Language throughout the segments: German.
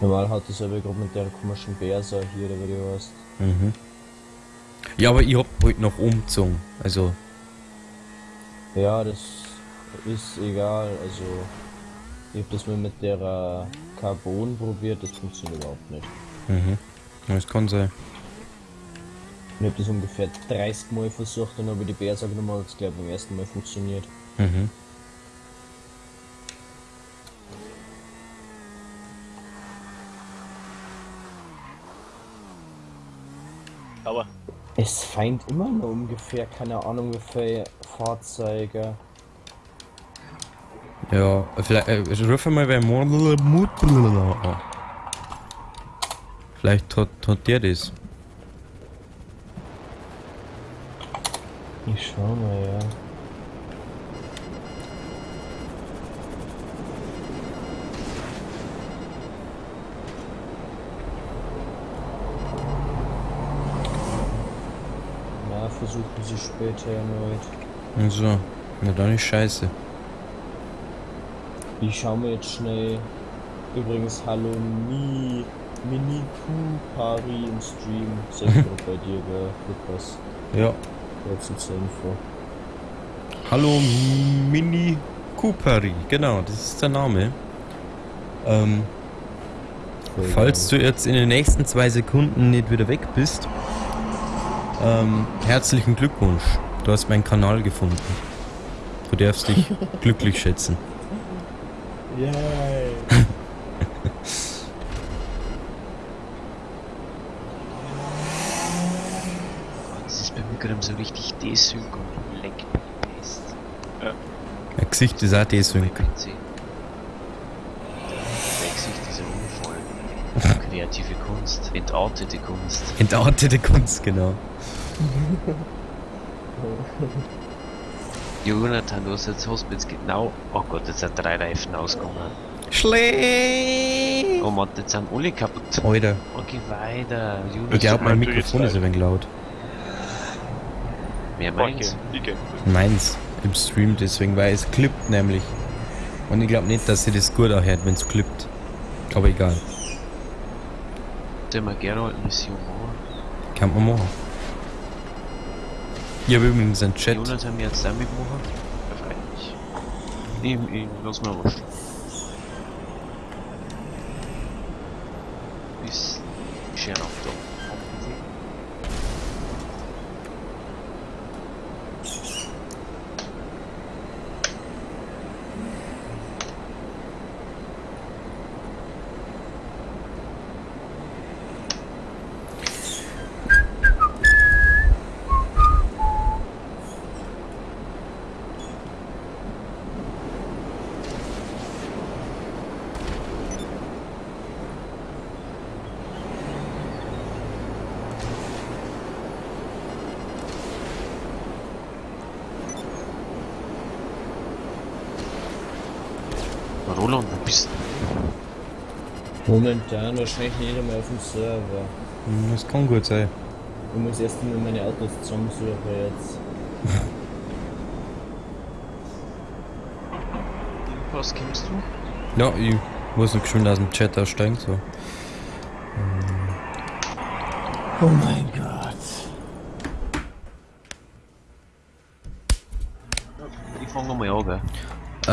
Normal hat das aber gerade mit der komischen Bärsa hier, oder wie du weißt. Mhm. Ja, aber ich hab heute noch umgezogen. Also, Ja, das ist egal, also ich hab das mal mit der äh, Carbon probiert, das funktioniert überhaupt nicht. mhm. Das kann sein. Ich hab das ungefähr 30 Mal versucht und habe die Bärsa genommen, hat es gleich beim ersten Mal funktioniert. Mhm. Aber Es feind immer nur ungefähr, keine Ahnung wie viele Fahrzeuge. Ja, vielleicht, äh, ruf mal wer Mut. Vielleicht hat, hat der das. Ich schau mal, ja. Ja, versuchen sie später erneut. So. Na dann ist scheiße. Ich schau mir jetzt schnell. Übrigens, hallo Mi, Mini Q Pari im Stream. Sehr gut bei dir, gell, Lukas. Ja. Kurz zur Info. Hallo Mini Cooperi, genau, das ist der Name. Ähm, falls du jetzt in den nächsten zwei Sekunden nicht wieder weg bist, ähm, herzlichen Glückwunsch. Du hast meinen Kanal gefunden. Du darfst dich glücklich schätzen. Yay! Das ist bei mir gerade so richtig desync und fest. Mein Gesicht ist auch desync. Kreative Kunst, entartete Kunst. Entartete Kunst, genau. Jonathan, du hast jetzt Hospitz genau. Oh Gott, jetzt sind drei Reifen ausgegangen. Schlee! Oh Mann, jetzt sind alle kaputt. Alter, Oh, geh weiter. ich Jonathan, glaube mein Mikrofon ist ein wenig laut. wer ich geh. Meins im Stream, deswegen, weil es klippt nämlich. Und ich glaube nicht, dass sie das gut anhört, wenn es klippt. Aber egal, Gerne eine Mission machen? kann man machen. Ich habe übrigens einen Chat. Jonathan, wir jetzt damit machen? Ja, freilich. Ich, ich lass mal was. Bis schön auf da. Roland, wo bist du? Momentan wahrscheinlich nicht einmal auf dem Server. Hm, Das kann gut sein. Ich muss erst mal meine Autos zusammensuchen jetzt. Was kommst du? Ja, ich muss noch geschwind aus dem Chat aussteigen, so. Oh mein Gott. Ich fang nochmal an, gell? Äh,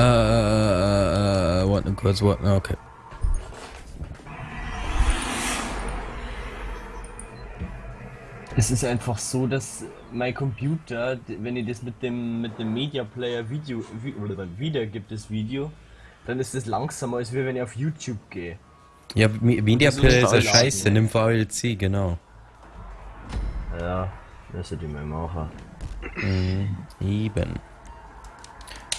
warte noch kurz, warte, noch, okay. Es ist einfach so, dass mein Computer, wenn ich das mit dem mit dem Media Player Video vi- oder wiedergibt das Video, dann ist es langsamer als wenn ich auf YouTube gehe. Ja, Me- Media ist Player ist ja scheiße, nimm VLC, genau. Ja, das hätte ich mal machen. Eben.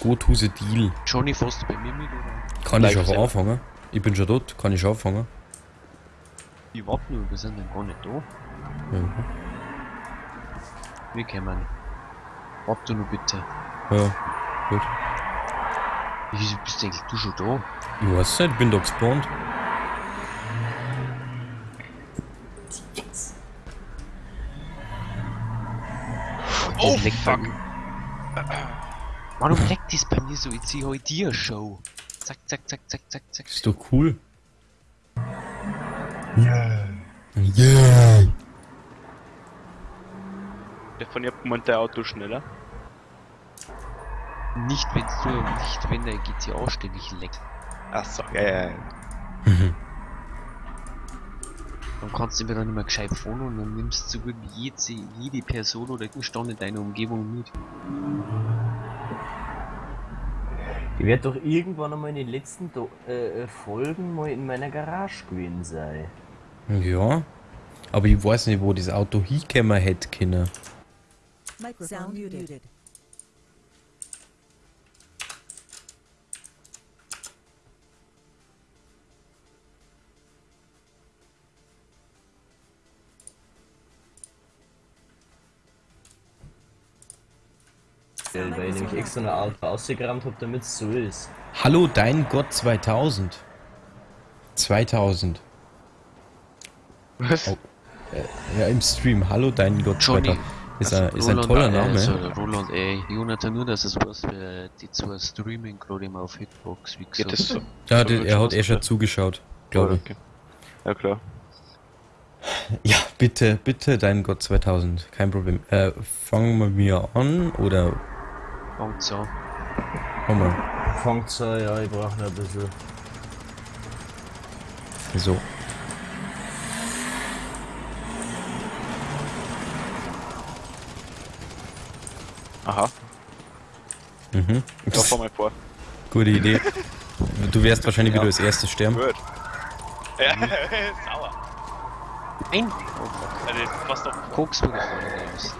Gut, Huse Deal. Johnny, du bei mir mit oder? Kann ich Live auch anfangen? Ich bin schon dort, kann ich anfangen? Ich warte nur, wir sind dann gar nicht da. Ja, Wir kommen. Warte nur bitte. ja gut. Wieso bist eigentlich du schon da? Ich weiß nicht, ich bin da gespawnt. Oh, fuck! Warum leckt das bei mir so? Ich zieh heute dir Show. Zack, zack, zack, zack, zack, zack. Ist doch cool. Yeah. Stefan, ihr meint der Auto schneller? Nicht wenn du, nicht wenn der GTA ständig leckt. Achso, ja, ja, ja. Dann kannst du mir dann nicht mehr gescheit fahren und dann nimmst du so gut wie jede, jede Person oder Gegenstand in deiner Umgebung mit. Ich werde doch irgendwann einmal in den letzten Do äh, äh, Folgen mal in meiner Garage gewesen sein. Ja. Aber ich weiß nicht, wo das Auto hinkommen hätte können. Sound muted. Weil, weil ich nämlich extra eine Art rausgerammt habe, damit es so ist. Hallo, dein Gott 2000. 2000. Was? Oh. Ja, im Stream. Hallo, dein Gott Johnny. 2000. Ist, Also ein, ist ein toller äh, Name. Also Roland, ey, Jonathan, nur dass es was für die zwei Streaming gerade immer auf Hitbox, wie Geht gesagt. das so? Ja, der, er hat eh schon zugeschaut, glaube ich. Okay. Ja, klar. Ja, bitte, bitte, dein Gott 2000. Kein Problem. Äh, fangen wir mir an oder Fangt's an. komm mal. Fangt's an, ja, ich brauche noch ein bisschen. So. Aha, Mhm. da fahr mal vor. Gute Idee. Du wirst wahrscheinlich Ja. wieder als erstes sterben. Gut. Ja, sauer. Ein Also, das passt doch. Koks wurde vorne raus.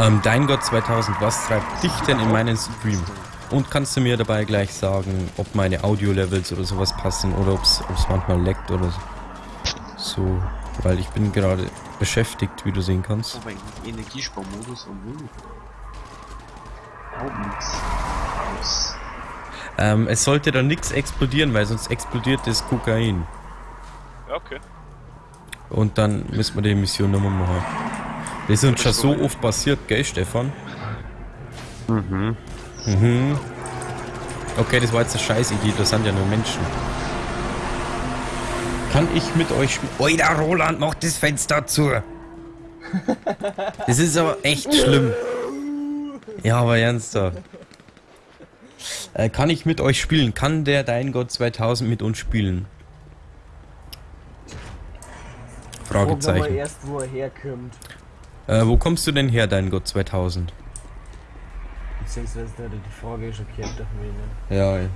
Ähm, dein Gott 2000, was treibt dich denn in meinen Stream? Und kannst du mir dabei gleich sagen, ob meine Audio-Levels oder sowas passen oder ob es manchmal leckt oder so. So, weil ich bin gerade beschäftigt, wie du sehen kannst. Aber im Energiesparmodus und. Aus. Ähm, es sollte da nichts explodieren, weil sonst explodiert das Kokain. Ja, okay. Und dann müssen wir die Mission nochmal machen. Das ist uns schon so oft passiert, gell, Stefan? Mhm. Mhm. Okay, das war jetzt eine Scheißidee, das sind ja nur Menschen. Kann ich mit euch spielen? Oida, Roland, mach das Fenster zu! Das ist aber echt schlimm. Ja, aber ernsthaft. Äh, kann ich mit euch spielen? Kann der Dein Gott 2000 mit uns spielen? Fragen wir mal Fragezeichen. erst, wo er herkommt. Äh, wo kommst du denn her, Dein Gott 2000? Beziehungsweise der hat die Frage schon gehört auf mich, ne? Ja.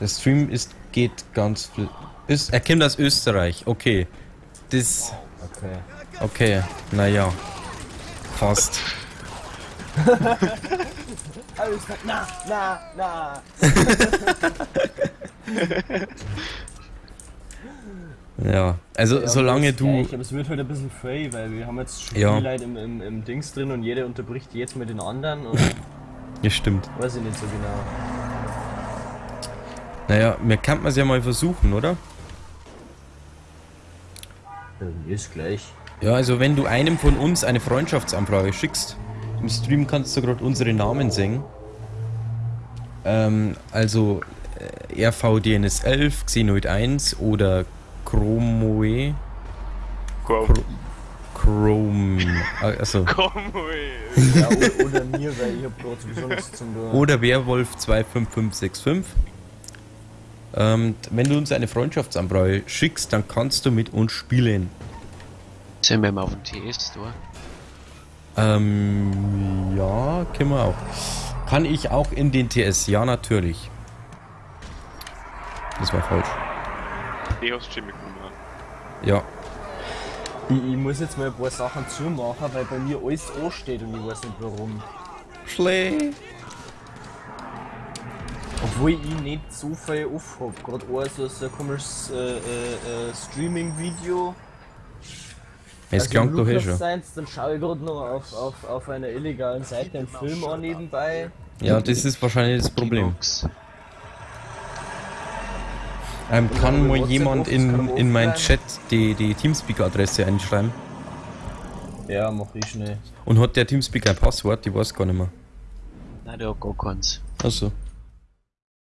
Der Stream ist, geht ganz ist, Er kommt aus Österreich, okay. Das. Okay. Okay, naja. Fast. Alles na, na, na! Ja. Also Ja, solange du. gleich, Aber es wird halt ein bisschen frei, weil wir haben jetzt schon Ja. Leute im, im, im Dings drin und jeder unterbricht jetzt mit den anderen und Ja, stimmt. weiß ich nicht so genau. Naja, mir kann man es ja mal versuchen, oder? Ähm, ist gleich. Ja, also wenn du einem von uns eine Freundschaftsanfrage schickst, im Stream kannst du gerade unsere Namen singen. Ähm, also äh, RVDNS11, Xenoid 1 oder Chromoe. Komm, Chro- Chrome. äh, Also. Ja, oder mir, weil ich hab nichts zum tun. Oder Werwolf 25565. Ähm, wenn du uns eine Freundschaftsanfrage schickst, dann kannst du mit uns spielen. Sind wir mal auf dem TS-Store? Ähm, ja, können wir auch. Kann ich auch in den TS? Ja, natürlich. Das war falsch. Schon mitgenommen. Ja. Ich, ich muss jetzt mal ein paar Sachen zumachen, weil bei mir alles ansteht und ich weiß nicht warum. Schlee. Obwohl ich nicht so viel auf hab. Gerade auch so, so ein komisches äh, äh, äh, Streaming-Video. Es klang doch eh schon. Seins, dann schaue ich gerade noch auf, auf, auf einer illegalen Seite einen Film an nebenbei. Ja, das ist wahrscheinlich das Problem. Ähm, kann mal jemand in, in meinen. Chat die, die Teamspeak-Adresse einschreiben? Ja, mach ich schnell. Und hat der Teamspeak ein Passwort? Ich weiß gar nicht mehr. Nein, der hat gar keins. Achso.